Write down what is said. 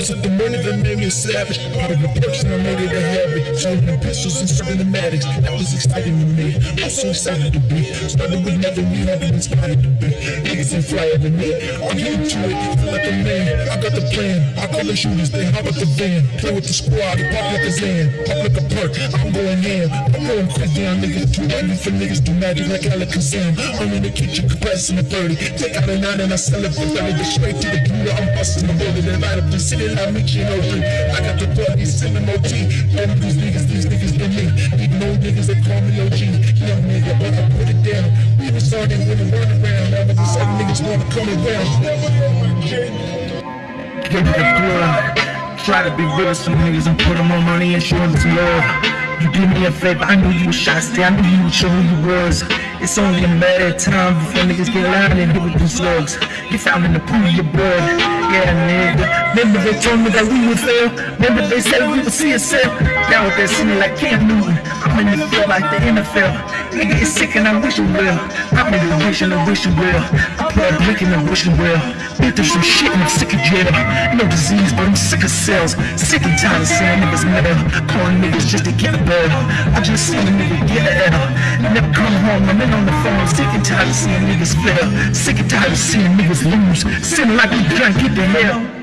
Was it the money that made me a savage? Part of the person I made it a habit. Shooting the pistols and serving the. That was exciting to me. I'm so excited to be. Started with nothing, we have been inspired to be. Niggas ain't flyer than me. I'm getting to it, feel like a man. I got the plan. I call the shooters, they hop up the van. Play with the squad, pop like a Zan. Pop like a perk, I'm going ham. I'm going crazy on niggas. Too ready for niggas do magic like Alakazam. I'm in the kitchen, compressing the 30. Take out a nine and I sell it for 30. Get straight to the computer, I'm busting the bullet. And light up the city like me, you know, I got the 30, 7 OT. All these niggas, these niggas than me. Need no niggas that call me OG. Young nigga, but I put it down. We was starting with a run around. Now the seven niggas wanna come around. Give it the blood. Try to be real with some niggas and put them on money and show them some love. You did me a favor, I knew you was shot down, I knew you would show who you was. It's only a matter of time before niggas get loud and hit with these slugs. You found in the pool your blood, yeah nigga. Remember they told me that we would fail. Remember they said we would see ourselves. Now with that singing like Cam Newton, I'm in the field like the NFL. Nigga, it's sick and I wish you will. I'm in the wish and I wish you will. I play a blink and I wish you will. Been through some shit and I'm sick of jail. No disease, but I'm sick of cells. Sick and tired of seeing niggas metal. Calling niggas just to get a bell. I just seen a nigga get a L. Never come home, I'm in on the phone. Sick and tired of seeing niggas fail. Sick and tired of seeing niggas lose. Sitting like we can't get the hell.